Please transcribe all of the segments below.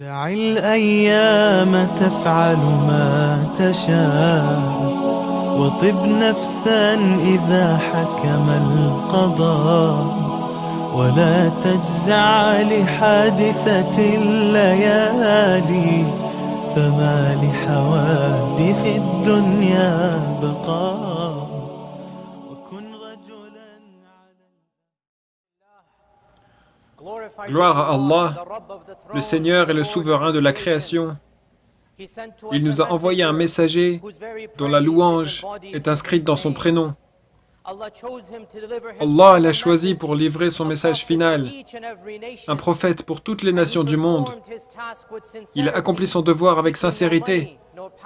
دع الأيام تفعل ما تشاء وطب نفسا إذا حكم القضاء ولا تجزع لحادثة الليالي فما لحوادث الدنيا بقاء وكن رجلا Gloire à Allah, le Seigneur et le souverain de la création. Il nous a envoyé un messager dont la louange est inscrite dans son prénom. Allah l'a choisi pour livrer son message final, un prophète pour toutes les nations du monde. Il a accompli son devoir avec sincérité,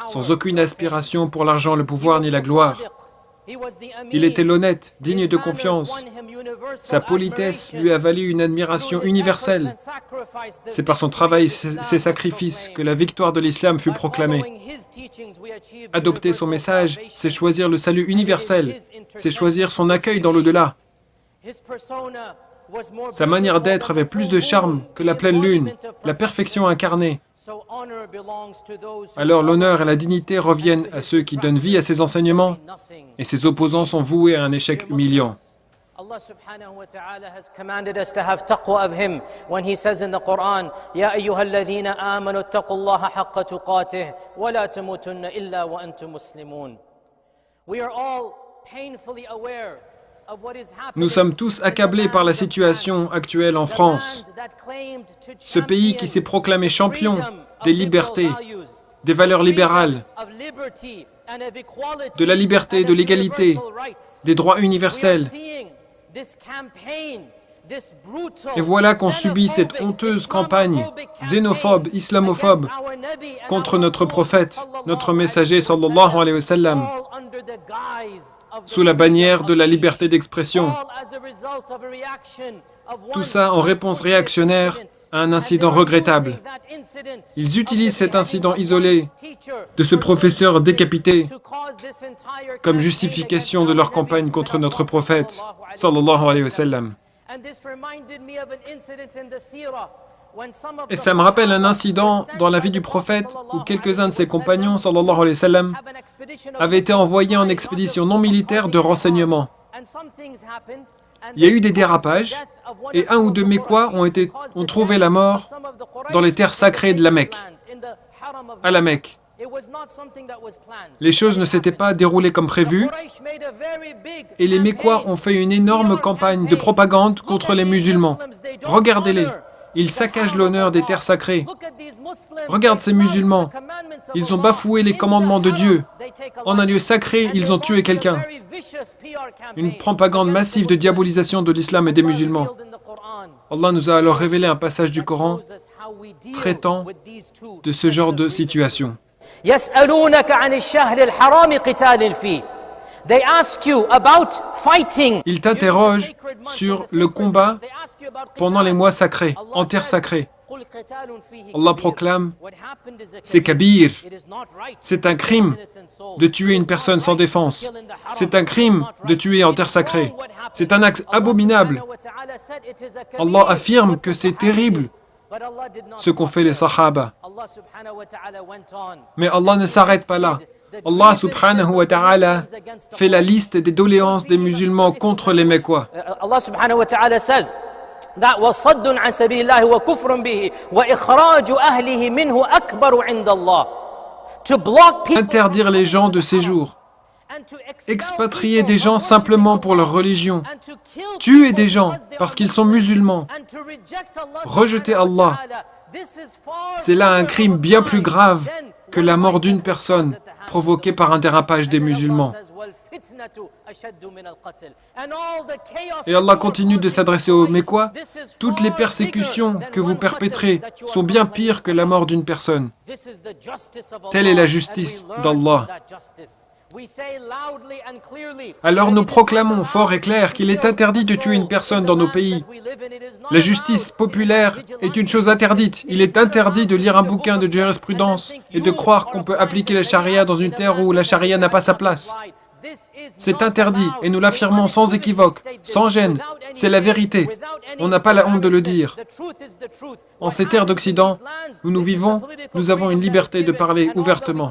sans aucune aspiration pour l'argent, le pouvoir ni la gloire. Il était l'honnête, digne de confiance. Sa politesse lui a valu une admiration universelle. C'est par son travail et ses sacrifices que la victoire de l'islam fut proclamée. Adopter son message, c'est choisir le salut universel, c'est choisir son accueil dans l'au-delà. Sa manière d'être avait plus de charme que la pleine lune, la perfection incarnée. Alors l'honneur et la dignité reviennent à ceux qui donnent vie à ses enseignements, et ses opposants sont voués à un échec humiliant. Allah subhanahu wa ta'ala has commanded us to have taqwa of Him when He says in the Quran, Ya ayyuhalladhina amanu taqullaha haqqa tuqatih wa la tamutunna illa wa antum muslimun. We are all painfully aware Nous sommes tous accablés par la situation actuelle en France, ce pays qui s'est proclamé champion des libertés, des valeurs libérales, de la liberté, de l'égalité, des droits universels. Et voilà qu'on subit cette honteuse campagne xénophobe, islamophobe contre notre prophète, notre messager sallallahu alayhi wa sallam, sous la bannière de la liberté d'expression. Tout ça en réponse réactionnaire à un incident regrettable. Ils utilisent cet incident isolé de ce professeur décapité comme justification de leur campagne contre notre prophète, sallallahu alayhi wa sallam. Et ça me rappelle un incident dans la vie du prophète où quelques-uns de ses compagnons, sallallahu alayhi wa sallam, avaient été envoyés en expédition non militaire de renseignement. Il y a eu des dérapages et un ou deux Mécois ont, été, ont trouvé la mort dans les terres sacrées de la Mecque, à la Mecque. Les choses ne s'étaient pas déroulées comme prévu et les Mécois ont fait une énorme campagne de propagande contre les musulmans. Regardez-les, ils saccagent l'honneur des terres sacrées. Regarde ces musulmans. Ils ont bafoué les commandements de Dieu. En un lieu sacré, ils ont tué quelqu'un. Une propagande massive de diabolisation de l'islam et des musulmans. Allah nous a alors révélé un passage du Coran traitant de ce genre de situation. Ils t'interrogent sur le combat pendant les mois sacrés, en terre sacrée. Allah proclame, c'est kabir, c'est un crime de tuer une personne sans défense, c'est un crime de tuer en terre sacrée, c'est un acte abominable. Allah affirme que c'est terrible ce qu'ont fait les sahaba. Mais Allah ne s'arrête pas là. Allah subhanahu wa ta'ala fait la liste des doléances des musulmans contre les Mécois. Allah subhanahu wa ta'ala says that وصد عن سبيل الله وكفر به وإخراج أهله منه أكبر عند الله to block people Interdire les gens de séjour, expatrier des gens simplement pour leur religion, tuer des gens parce qu'ils sont musulmans, rejeter Allah, c'est là un crime bien plus grave que la mort d'une personne provoquée par un dérapage des musulmans. Et Allah continue de s'adresser aux Mécois. Toutes les persécutions que vous perpétrez sont bien pires que la mort d'une personne. Telle est la justice d'Allah. Alors nous proclamons fort et clair qu'il est interdit de tuer une personne dans nos pays. La justice populaire est une chose interdite. Il est interdit de lire un bouquin de jurisprudence et de croire qu'on peut appliquer la charia dans une terre où la charia n'a pas sa place. C'est interdit et nous l'affirmons sans équivoque, sans gêne. C'est la vérité. On n'a pas la honte de le dire. En ces terres d'Occident où nous vivons, nous avons une liberté de parler ouvertement.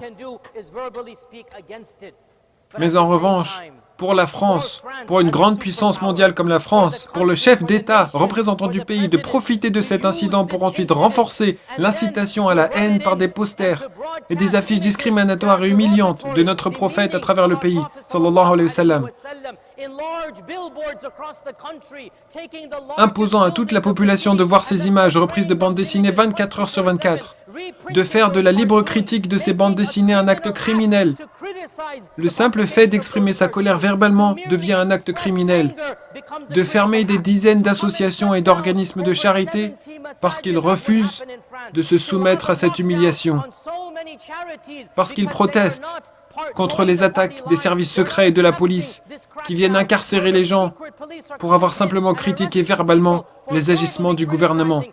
Mais en revanche, pour la France, pour une grande puissance mondiale comme la France, pour le chef d'État, représentant du pays, de profiter de cet incident pour ensuite renforcer l'incitation à la haine par des posters et des affiches discriminatoires et humiliantes de notre prophète à travers le pays, sallallahu alayhi wa sallam, imposant à toute la population de voir ces images reprises de bandes dessinées 24 heures sur 24, de faire de la libre critique de ces bandes dessinées un acte criminel. Le simple fait d'exprimer sa colère verbalement devient un acte criminel. De fermer des dizaines d'associations et d'organismes de charité parce qu'ils refusent de se soumettre à cette humiliation. Parce qu'ils protestent contre les attaques des services secrets et de la police qui viennent incarcérer les gens pour avoir simplement critiqué verbalement les agissements du gouvernement.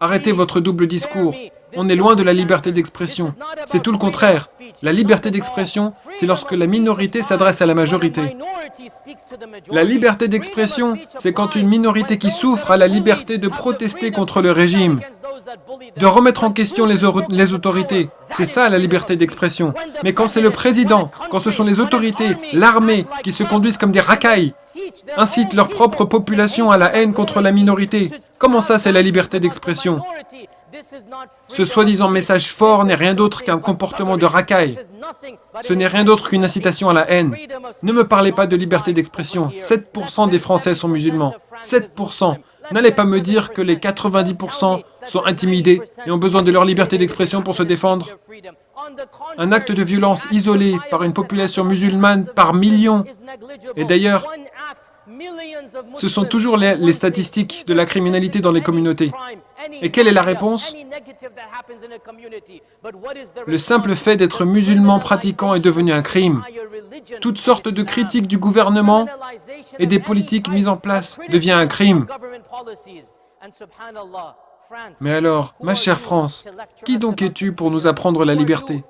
Arrêtez votre double discours. On est loin de la liberté d'expression. C'est tout le contraire. La liberté d'expression, c'est lorsque la minorité s'adresse à la majorité. La liberté d'expression, c'est quand une minorité qui souffre a la liberté de protester contre le régime, de remettre en question les, autorités. C'est ça la liberté d'expression. Mais quand c'est le président, quand ce sont les autorités, l'armée, qui se conduisent comme des racailles, incitent leur propre population à la haine contre la minorité, comment ça c'est la liberté d'expression? Ce soi-disant message fort n'est rien d'autre qu'un comportement de racaille. Ce n'est rien d'autre qu'une incitation à la haine. Ne me parlez pas de liberté d'expression. 7% des Français sont musulmans. 7%. N'allez pas me dire que les 90% sont intimidés et ont besoin de leur liberté d'expression pour se défendre. Un acte de violence isolé par une population musulmane par millions. Et d'ailleurs, ce sont toujours les, statistiques de la criminalité dans les communautés. Et quelle est la réponse Le simple fait d'être musulman pratiquant est devenu un crime. Toutes sortes de critiques du gouvernement et des politiques mises en place devient un crime. Mais alors, ma chère France, qui donc es-tu pour nous apprendre la liberté?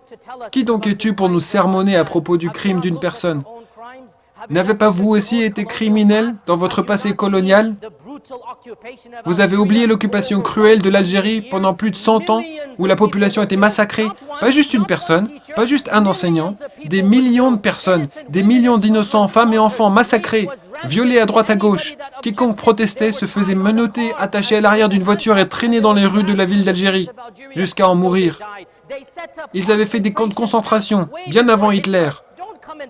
Qui donc es-tu pour nous sermonner à propos du crime d'une personne? N'avez pas vous aussi été criminel dans votre passé colonial Vous avez oublié l'occupation cruelle de l'Algérie pendant plus de 100 ans où la population était massacrée Pas juste une personne, pas juste un enseignant, des millions de personnes, des millions d'innocents femmes et enfants massacrés, violés à droite à gauche. Quiconque protestait se faisait menotter, attaché à l'arrière d'une voiture et traîné dans les rues de la ville d'Algérie, jusqu'à en mourir. Ils avaient fait des camps de concentration, bien avant Hitler.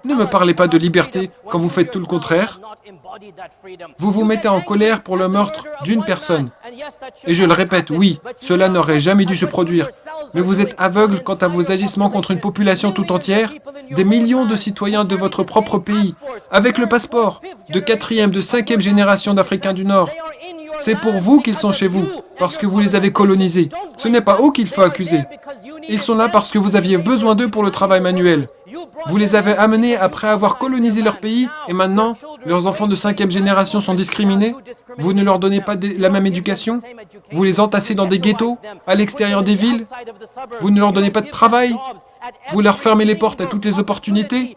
Ne me parlez pas de liberté quand vous faites tout le contraire. Vous vous mettez en colère pour le meurtre d'une personne. Et je le répète, oui, cela n'aurait jamais dû se produire. Mais vous êtes aveugle quant à vos agissements contre une population tout entière, des millions de citoyens de votre propre pays, avec le passeport, de quatrième, de cinquième génération d'Africains du Nord. C'est pour vous qu'ils sont chez vous, parce que vous les avez colonisés. Ce n'est pas eux qu'il faut accuser. Ils sont là parce que vous aviez besoin d'eux pour le travail manuel. Vous les avez amenés après avoir colonisé leur pays et maintenant, leurs enfants de cinquième génération sont discriminés Vous ne leur donnez pas la même éducation Vous les entassez dans des ghettos, à l'extérieur des villes Vous ne leur donnez pas de travail Vous leur fermez les portes à toutes les opportunités?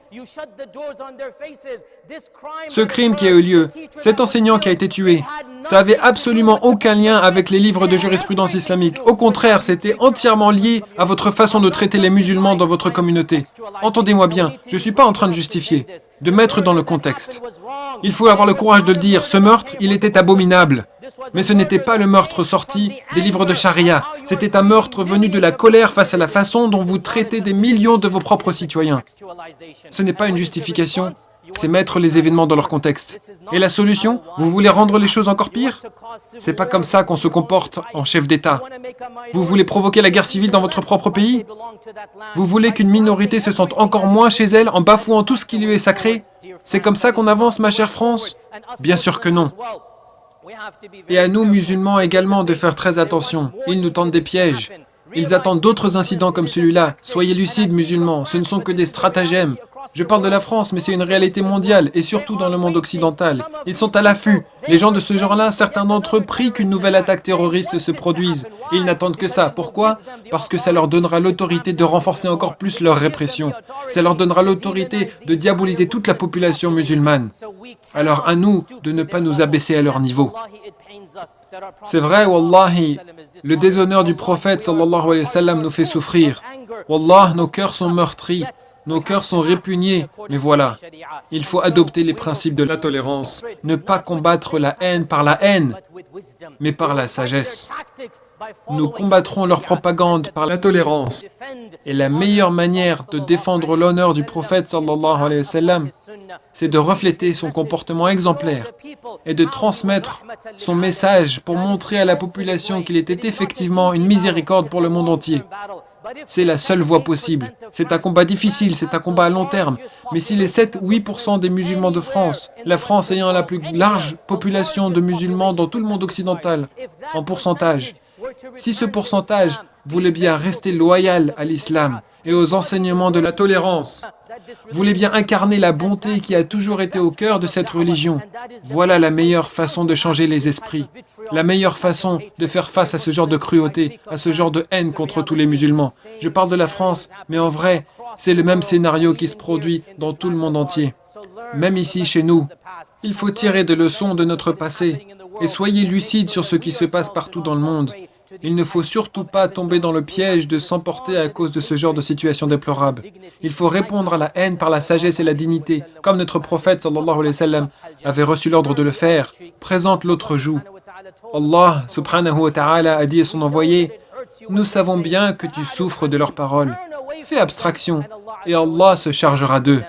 Ce crime qui a eu lieu, cet enseignant qui a été tué, ça avait absolument aucun lien avec les livres de jurisprudence islamique. Au contraire, c'était entièrement lié à votre façon de traiter les musulmans dans votre communauté. Entendez-moi bien, je ne suis pas en train de justifier, de mettre dans le contexte. Il faut avoir le courage de dire, ce meurtre, il était abominable. Mais ce n'était pas le meurtre sorti des livres de charia. C'était un meurtre venu de la colère face à la façon dont vous traitez des millions de vos propres citoyens. Ce n'est pas une justification, c'est mettre les événements dans leur contexte. Et la solution Vous voulez rendre les choses encore pires? C'est pas comme ça qu'on se comporte en chef d'État. Vous voulez provoquer la guerre civile dans votre propre pays? Vous voulez qu'une minorité se sente encore moins chez elle en bafouant tout ce qui lui est sacré? C'est comme ça qu'on avance, ma chère France? Bien sûr que non. Et à nous, musulmans, également, de faire très attention. Ils nous tentent des pièges. Ils attendent d'autres incidents comme celui-là. Soyez lucides, musulmans, ce ne sont que des stratagèmes. Je parle de la France, mais c'est une réalité mondiale, et surtout dans le monde occidental. Ils sont à l'affût. Les gens de ce genre-là, certains d'entre eux prient qu'une nouvelle attaque terroriste se produise. Ils n'attendent que ça. Pourquoi? Parce que ça leur donnera l'autorité de renforcer encore plus leur répression. Ça leur donnera l'autorité de diaboliser toute la population musulmane. Alors à nous de ne pas nous abaisser à leur niveau. C'est vrai, Wallahi, le déshonneur du prophète sallallahu alayhi nous fait souffrir. Wallah, nos cœurs sont meurtris, nos cœurs sont répugnés, mais voilà, il faut adopter les principes de la tolérance, ne pas combattre la haine par la haine, mais par la sagesse. Nous combattrons leur propagande par la tolérance. Et la meilleure manière de défendre l'honneur du prophète sallallahu alayhi wa sallam, c'est de refléter son comportement exemplaire et de transmettre son message pour montrer à la population qu'il était effectivement une miséricorde pour le monde entier. C'est la seule voie possible. C'est un combat difficile, c'est un combat à long terme. Mais si les 7-8% des musulmans de France, la France ayant la plus large population de musulmans dans tout le monde occidental, en pourcentage, si ce pourcentage voulait bien rester loyal à l'islam et aux enseignements de la tolérance, voulait bien incarner la bonté qui a toujours été au cœur de cette religion, voilà la meilleure façon de changer les esprits, la meilleure façon de faire face à ce genre de cruauté, à ce genre de haine contre tous les musulmans. Je parle de la France, mais en vrai, c'est le même scénario qui se produit dans tout le monde entier. Même ici, chez nous, il faut tirer des leçons de notre passé et soyez lucides sur ce qui se passe partout dans le monde. Il ne faut surtout pas tomber dans le piège de s'emporter à cause de ce genre de situation déplorable. Il faut répondre à la haine par la sagesse et la dignité, comme notre prophète sallallahu alayhi wa avait reçu l'ordre de le faire. Présente l'autre joue. Allah subhanahu wa ta'ala a dit à son envoyé, nous savons bien que tu souffres de leurs paroles. Fais abstraction, et Allah se chargera d'eux.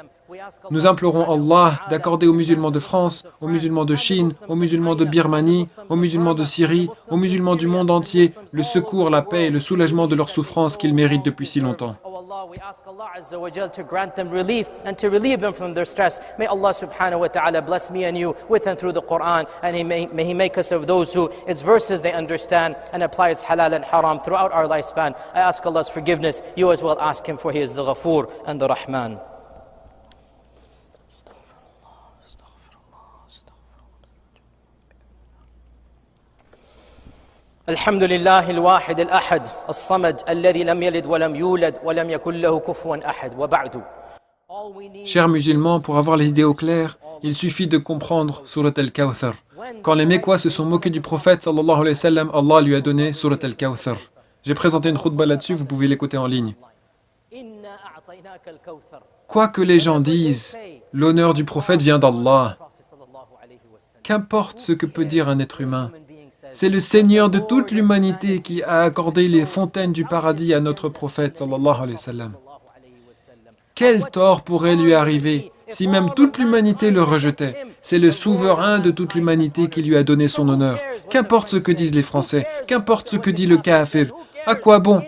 Nous implorons Allah d'accorder aux musulmans de France, aux musulmans de Chine, aux musulmans de Birmanie, aux musulmans de Syrie, aux musulmans du monde entier, le secours, la paix et le soulagement de leurs souffrances qu'ils méritent depuis si longtemps. we ask Allah Azza wa Jal to grant them relief and to relieve them from their stress. May Allah subhanahu wa ta'ala bless me and you with and through the Quran and may, may He make us of those who its verses they understand and apply its halal and haram throughout our lifespan. I ask Allah's forgiveness. You as well ask Him for He is the Ghafoor and the Rahman. الحمد لله الواحد الأحد الصمد الذي لم يلد ولم يولد ولم يكن له كفوا أحد وبعد Chers musulmans, pour avoir les idées au clair, il suffit de comprendre Surat al-Kawthar. Quand les Mécois se sont moqués du prophète, sallallahu alayhi wa sallam, Allah lui a donné Surat al-Kawthar. J'ai présenté une khutbah là-dessus, vous pouvez l'écouter en ligne. إنا أعطيناك الكوثر Quoi que les gens disent, l'honneur du prophète vient d'Allah. Prophet sallallahu alayhi wa sallam. Qu'importe ce que peut dire un être humain, c'est le Seigneur de toute l'humanité qui a accordé les fontaines du paradis à notre prophète sallallahu alayhi wa. Quel tort pourrait lui arriver si même toute l'humanité le rejetait? C'est le souverain de toute l'humanité qui lui a donné son honneur. Qu'importe ce que disent les Français, qu'importe ce que dit le kafir, à quoi bon?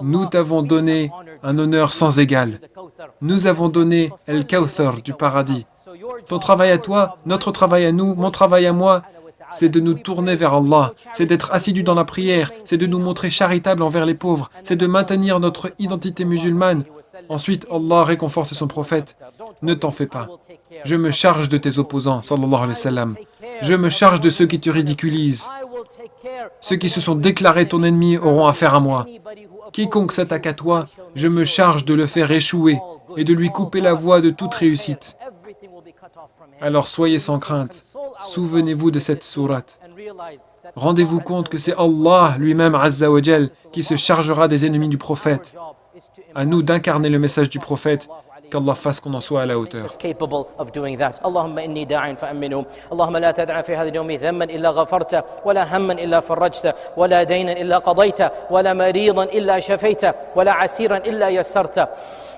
Nous t'avons donné un honneur sans égal. Nous avons donné El Kawthar du paradis. Ton travail à toi, notre travail à nous, mon travail à moi, c'est de nous tourner vers Allah, c'est d'être assidus dans la prière, c'est de nous montrer charitables envers les pauvres, c'est de maintenir notre identité musulmane. Ensuite, Allah réconforte son prophète. Ne t'en fais pas. Je me charge de tes opposants, sallallahu alayhi wa sallam. Je me charge de ceux qui te ridiculisent. Ceux qui se sont déclarés ton ennemi auront affaire à moi. Quiconque s'attaque à toi, je me charge de le faire échouer et de lui couper la voie de toute réussite. Alors soyez sans crainte. Souvenez-vous de cette sourate. Rendez-vous compte que c'est Allah lui-même, Azza wa Jal, qui se chargera des ennemis du prophète. À nous d'incarner le message du prophète, qu'Allah fasse qu'on en soit à la hauteur. اللهم إني داع فأمنه. اللهم لا تدع في هذا اليوم ذنبا إلا غفرته ولا هما إلا فرجته ولا دينا إلا قضيته ولا مريضا إلا شفيته ولا عسيرا إلا يسرته.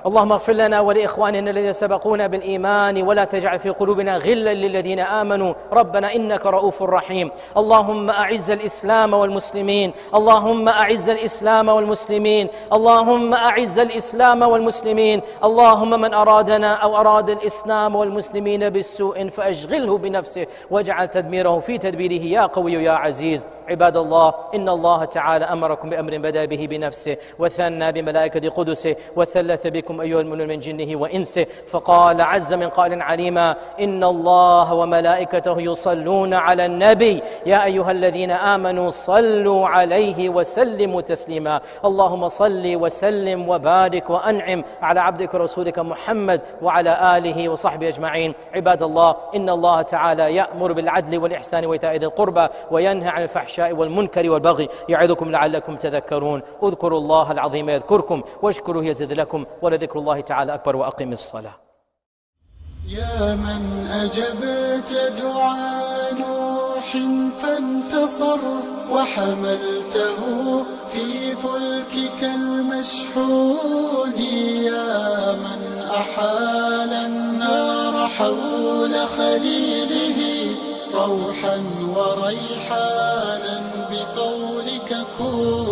اللهم اغفر لنا ولإخواننا الذين سبقونا بالإيمان ولا تجعل في قلوبنا غلا للذين آمنوا. ربنا إنك رؤوف رحيم. اللهم أعز الإسلام والمسلمين. اللهم أعز الإسلام والمسلمين. اللهم أعز الإسلام والمسلمين. اللهم من أرادنا أو أراد الإسلام والمسلمين بالسوء فأشغله بنفسه واجعل تدميره في تدبيره يا قوي يا عزيز. عباد الله إن الله تعالى أمركم بأمر بدأ به بنفسه وثنى بملائكة قدسه وثلث بكم إليكم أيها المؤمنون من جنه وإنسه. فقال عز من قائل عليما إن الله وملائكته يصلون على النبي. يا أيها الذين آمنوا صلوا عليه وسلموا تسليما. اللهم صل وسلم وبارك وأنعم على عبدك ورسولك محمد وعلى آله وصحبه أجمعين. عباد الله إن الله تعالى يأمر بالعدل والإحسان وإيتاء ذي القربى وينهى عن الفحشاء والمنكر والبغي يعظكم لعلكم تذكرون. اذكروا الله العظيم يذكركم واشكروه يزد لكم ولذكر الله تعالى أكبر وأقم الصلاة. يا من أجبت دعاء نوح فانتصر وحملته في فلكك المشحون. يا من أحال النار حول خليله روحا وريحانا بقولك كون